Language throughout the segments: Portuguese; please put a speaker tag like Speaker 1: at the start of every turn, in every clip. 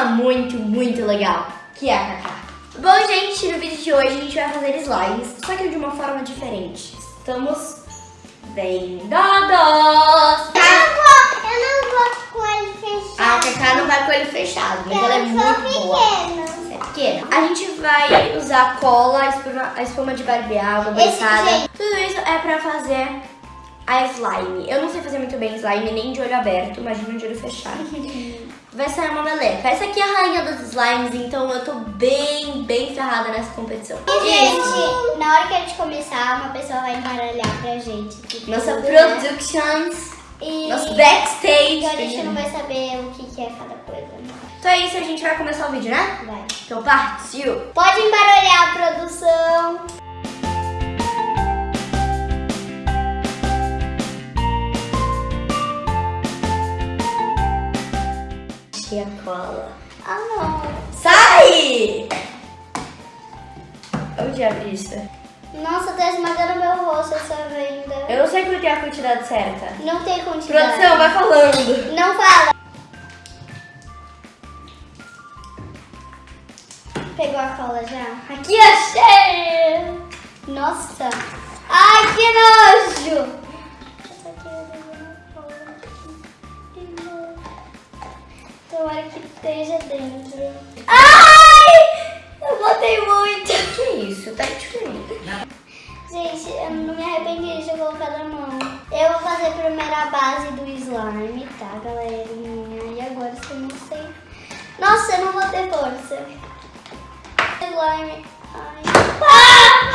Speaker 1: Uma muito, muito legal, que é a Cacá. Bom, gente, no vídeo de hoje a gente vai fazer slimes, só que de uma forma diferente. Estamos vendados!
Speaker 2: Eu não vou com ele fechado.
Speaker 1: A Cacá não vai com ele fechado, mas ela é muito
Speaker 2: sou
Speaker 1: boa.
Speaker 2: pequena.
Speaker 1: Você é pequena. A gente vai usar cola, a espuma, a espuma de barbear, adoçada.
Speaker 2: jeito.
Speaker 1: Tudo isso é pra fazer a slime. Eu não sei fazer muito bem slime, nem de olho aberto, imagina de olho fechado. Vai sair uma meleca. Essa aqui é a rainha dos slimes, então eu tô bem, bem ferrada nessa competição.
Speaker 2: E, gente, na hora que a gente começar, uma pessoa vai embaralhar pra gente. tudo,
Speaker 1: Nossa
Speaker 2: né?
Speaker 1: productions,
Speaker 2: E
Speaker 1: nosso backstage.
Speaker 2: então a gente não vai saber o que, que é cada coisa. né?
Speaker 1: Então é isso, a gente vai começar o vídeo, né?
Speaker 2: Vai.
Speaker 1: Então partiu!
Speaker 2: Pode embaralhar a produção.
Speaker 1: A cola.
Speaker 2: Ah, não.
Speaker 1: Sai! Onde abre isso?
Speaker 2: Nossa, tá esmagando meu rosto essa venda.
Speaker 1: Eu não sei qual é a quantidade certa.
Speaker 2: Não tem quantidade.
Speaker 1: Produção, vai falando.
Speaker 2: Não fala. Pegou a cola já? Aqui achei! Nossa! Ai, que nojo! Tomara que esteja dentro. Ai! Eu botei muito!
Speaker 1: Que isso? Tá diferente.
Speaker 2: Gente, eu não me arrependi de ter colocado a mão. Eu vou fazer primeiro a base do slime, tá, galerinha? E agora se eu não sei. Nossa, eu não vou ter força. Slime. Ai. Ah!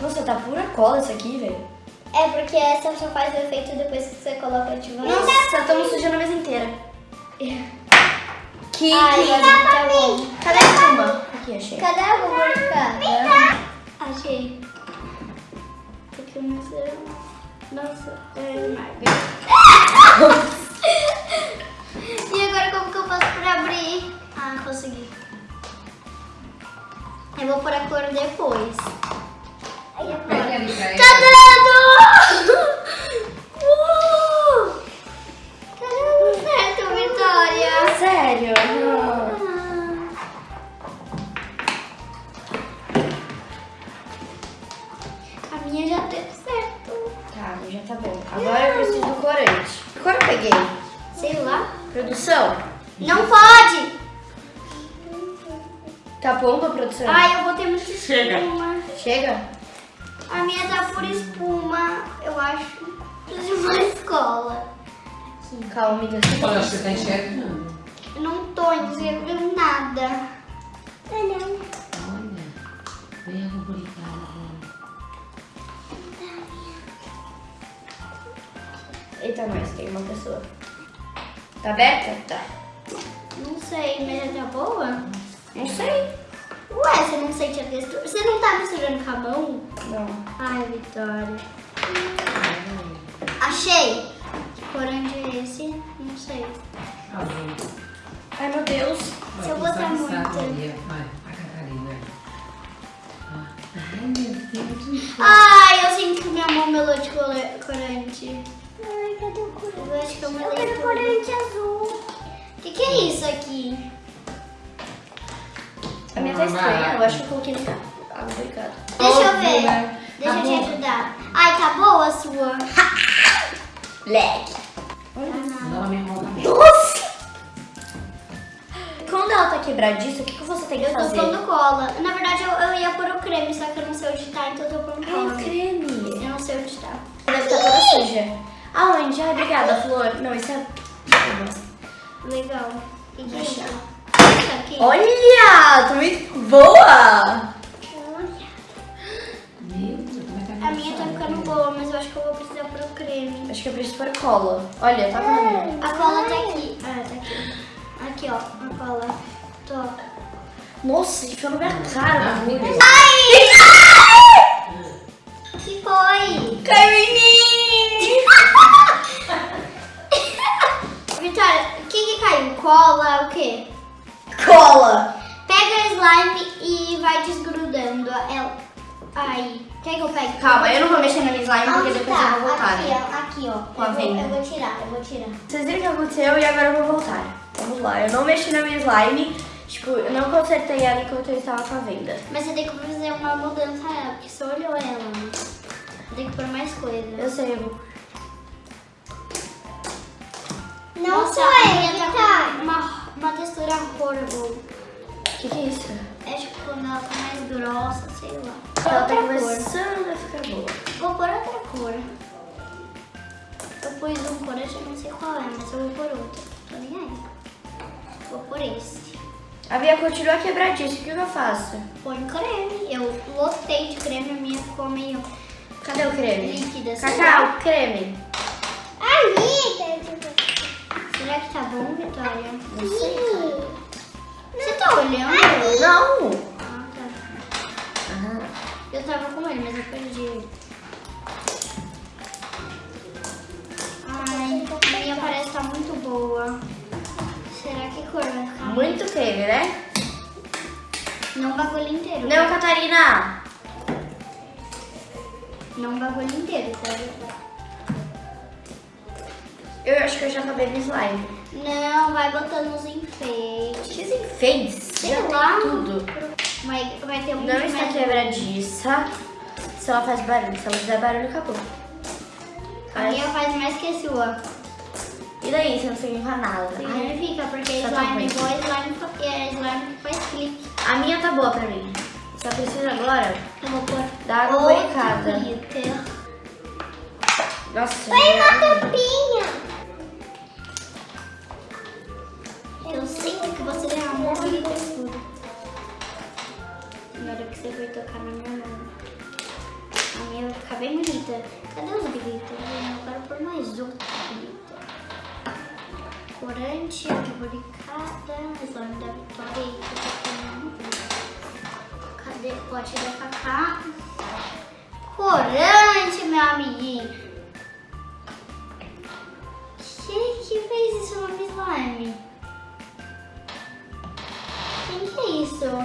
Speaker 1: Nossa, tá pura cola isso aqui, velho.
Speaker 2: É porque essa só faz o efeito depois que você coloca de volta.
Speaker 1: Nossa, estamos sujando a mesa inteira. Que
Speaker 2: Ai,
Speaker 1: que-
Speaker 2: agora tá bom.
Speaker 1: Cadê a espuma? Aqui, achei.
Speaker 2: Cadê a lubrificada? Achei. Porque eu não sei. Nossa, é demais. E agora como que eu faço pra abrir? Ah, consegui. Eu vou pôr a cor depois. Aí eu
Speaker 3: Pega
Speaker 2: Tá
Speaker 1: bom pra produção?
Speaker 2: Ai, eu botei muita
Speaker 3: Chega.
Speaker 2: espuma.
Speaker 1: Chega?
Speaker 2: A minha tá por espuma, eu acho. De uma escola.
Speaker 1: Calma, amiga.
Speaker 3: Olha, acho que você tá enxergando.
Speaker 2: Eu não tô enxergando nada. Ah, não.
Speaker 3: Olha, bem rubricada.
Speaker 1: Eita, nós, tem uma pessoa. Tá aberta? Tá.
Speaker 2: Não sei, mas já tá boa?
Speaker 1: Não sei.
Speaker 2: Ué, você não sente a textura? Você não tá misturando com a mão?
Speaker 1: Não.
Speaker 2: Ai, Vitória. Achei. Que corante é esse? Não sei.
Speaker 1: Ai, meu Deus.
Speaker 2: Se eu botar muito.
Speaker 3: Vai, a Catarina. Ah, Ai, meu Deus.
Speaker 2: Ai, eu sinto que minha mão melou de corante. Ai, cadê o corante? Eu acho que eu melei Eu quero corante azul. O que, que é isso aqui?
Speaker 1: A minha tá estranha. Eu acho que eu coloquei muita água delicada.
Speaker 2: Deixa eu
Speaker 3: Óbvio,
Speaker 2: ver.
Speaker 3: né?
Speaker 2: Deixa
Speaker 3: Tá
Speaker 2: eu te
Speaker 3: bom.
Speaker 2: ajudar. Ai, tá boa a sua?
Speaker 1: Leg.
Speaker 3: Tá.
Speaker 1: Nossa! Quando ela tá quebradiça, o que, que você tem que
Speaker 2: Eu tô
Speaker 1: fazer?
Speaker 2: pondo cola. Na verdade, eu, eu ia pôr o creme, só que eu não sei onde tá, então eu tô pondo
Speaker 1: É
Speaker 2: cola.
Speaker 1: creme.
Speaker 2: Eu não sei onde tá.
Speaker 1: Deve estar toda suja. Aonde? Ai, obrigada, Flor. Não, isso é...
Speaker 2: Legal. E que é isso? Aqui.
Speaker 1: Olha! Tô muito boa!
Speaker 3: Meu Deus, como é que
Speaker 2: A minha tá ficando boa, mas eu acho que eu vou precisar pôr o creme.
Speaker 1: Acho que eu preciso pôr cola. Olha, tá com a minha.
Speaker 2: A cola tá aqui. Ah, tá aqui. Aqui, ó. A cola. Tô.
Speaker 1: Nossa, ficou na minha cara.
Speaker 3: Ah, meu Deus.
Speaker 2: que foi?
Speaker 1: Caiu em mim!
Speaker 2: Vitória, o que que caiu? Cola, o quê?
Speaker 1: Cola!
Speaker 2: Pega a slime e vai desgrudando ela. Aí. Quer que eu pegue?
Speaker 1: Calma, eu não vou mexer na minha slime porque depois
Speaker 2: tá?
Speaker 1: eu vou voltar.
Speaker 2: Aqui,
Speaker 1: né?
Speaker 2: ó. Aqui, ó.
Speaker 1: Com a
Speaker 2: eu, vou,
Speaker 1: venda.
Speaker 2: eu vou tirar, eu vou tirar.
Speaker 1: Vocês viram o que aconteceu e agora eu vou voltar. Vamos lá, eu não mexi na minha slime. Tipo, eu não consertei ela enquanto eu estava com a venda.
Speaker 2: Mas você tem que fazer uma mudança nela, porque você olhou ela. né? Tem que pôr mais coisa.
Speaker 1: Eu sei, eu vou...
Speaker 2: Nossa, a minha tá com uma, textura horrible.
Speaker 1: O que, que é isso?
Speaker 2: É tipo quando ela tá mais grossa, sei lá.
Speaker 1: Ela tá
Speaker 2: cor.
Speaker 1: começando a ficar boa.
Speaker 2: Vou pôr outra cor. Eu pus um corante, eu não sei qual é, mas eu vou pôr outro. Tô nem aí. Vou pôr esse.
Speaker 1: A minha continua quebradiça, o que, que eu faço?
Speaker 2: Põe creme. Eu lotei de creme, a minha ficou meio
Speaker 1: Cadê o creme?
Speaker 2: líquida. lá.
Speaker 1: Cacau, creme.
Speaker 2: Amiga! Será que tá bom, Vitória?
Speaker 1: Não sei.
Speaker 2: Você tá olhando?
Speaker 1: Não!
Speaker 2: Ah, tá. Eu tava com ele, mas eu perdi ele. Ai, a minha parece estar muito boa. Será que cor vai ficar?
Speaker 1: Muito creme, né?
Speaker 2: Não o bagulho inteiro.
Speaker 1: Não, Catarina!
Speaker 2: Não o bagulho inteiro, tá?
Speaker 1: Eu acho que eu já acabei no slime.
Speaker 2: Não, vai botando os enfeites.
Speaker 1: Que enfeites?
Speaker 2: Sei
Speaker 1: Já
Speaker 2: lá.
Speaker 1: tudo.
Speaker 2: Vai, vai ter muito
Speaker 1: Não está
Speaker 2: mais-
Speaker 1: quebradiça. Se ela faz barulho, se ela fizer barulho, acabou.
Speaker 2: A minha faz mais que a sua.
Speaker 1: E daí, você não significa nada? Ai,
Speaker 2: Significa, porque
Speaker 1: Tá
Speaker 2: slime é igual slime, é slime que faz clique.
Speaker 1: a minha tá boa pra mim. Só preciso agora
Speaker 2: Eu vou pôr
Speaker 1: dar água borricada. Nossa, minha-
Speaker 2: tampinha. Eu sinto que você derramou o glitter tudo. Agora que você foi tocar na minha mão. A minha vai ficar bem bonita. Cadê os glitters? Eu quero pôr mais outro glitter. Corante, boricada, slime da Vitória tô tomando. Cadê o pote da Cacá? Corante, meu amiguinho. Isso?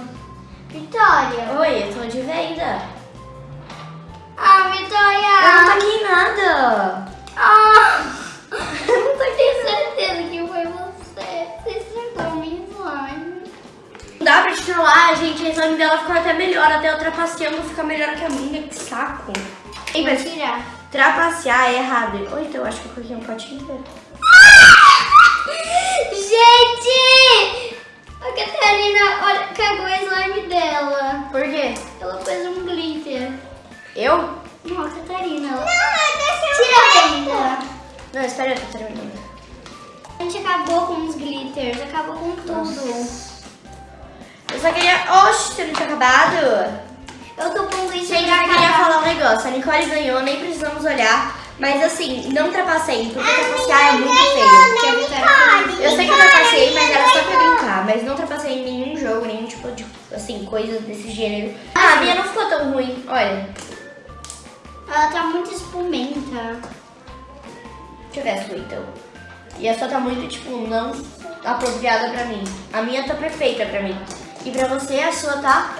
Speaker 2: Vitória.
Speaker 1: Oi, eu tô de venda.
Speaker 2: Ah, Vitória.
Speaker 1: Eu não taquei nada.
Speaker 2: Ah, eu não tenho certeza que foi você. Você estragou minha slime.
Speaker 1: Não dá pra falar, gente. A slime dela ficou até melhor. Até eu trapaceando fica melhor que a minha. Que saco.
Speaker 2: Vou
Speaker 1: mas
Speaker 2: tirar.
Speaker 1: trapacear é errado. Ou então eu acho que eu coloquei um potinho inteiro.
Speaker 2: Gente! A Catarina olha, cagou a slime dela.
Speaker 1: Por quê?
Speaker 2: Ela fez um glitter.
Speaker 1: Eu?
Speaker 2: Não, a Catarina. Ela... Tira a venda.
Speaker 1: Não, espera, eu tô terminando.
Speaker 2: A gente acabou com os glitters, acabou com tudo.
Speaker 1: Eu só queria... Oxe, você não tinha acabado?
Speaker 2: Eu tô com glitter
Speaker 1: Gente,
Speaker 2: pra
Speaker 1: eu queria falar um negócio. A Nicole ganhou, nem precisamos olhar. Mas assim, não trapacei, porque trapacear é muito feio.
Speaker 2: Que a Vitória fez.
Speaker 1: Eu sei que eu trapacei, mas era só pra brincar. Mas não trapacei em nenhum jogo, nenhum tipo de, assim, coisa desse gênero. Ah, a minha não ficou tão ruim. Olha,
Speaker 2: Ela tá muito espumenta.
Speaker 1: deixa eu ver a sua então. E a sua tá muito, tipo, não apropriada pra mim. A minha tá perfeita pra mim. E pra você, a sua tá...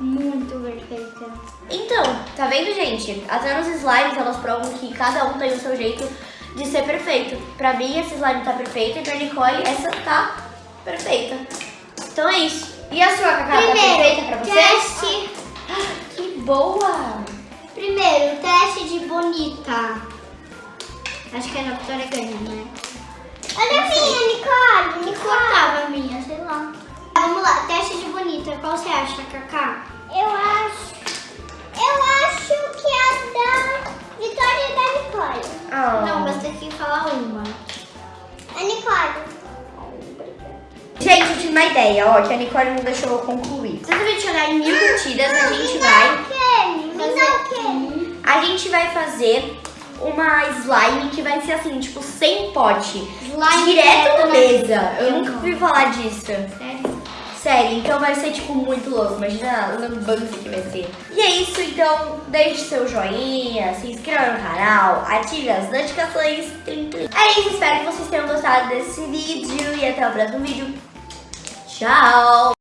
Speaker 2: Muito perfeita.
Speaker 1: Então, tá vendo, gente? Até nos slimes elas provam que cada um tem o seu jeito de ser perfeito. Pra mim, esse slime tá perfeito e pra Nicole, essa tá perfeita. Então é isso. E a sua, Cacá, tá perfeita pra você?
Speaker 2: teste.
Speaker 1: Que boa!
Speaker 2: Primeiro, teste de bonita. Acho que a Vitória ganha, né? Olha a minha, Nicole. Me cortava a minha,
Speaker 1: Gente, eu tive uma ideia, ó, que a Nicole não deixou eu concluir. Se a gente chegar em mil curtidas, a gente vai...
Speaker 4: Me o.
Speaker 1: A gente vai fazer uma slime que vai ser assim, tipo, sem pote.
Speaker 2: Slime
Speaker 1: direto
Speaker 2: direto
Speaker 1: na mesa. Eu nunca ouvi falar disso.
Speaker 2: Sério?
Speaker 1: Sério, então vai ser tipo muito louco. Imagina a lambança que vai ser. E é isso, então deixe seu joinha, se inscreva no canal, ative as notificações. É isso, espero que vocês tenham gostado desse vídeo e até o próximo vídeo. Ciao!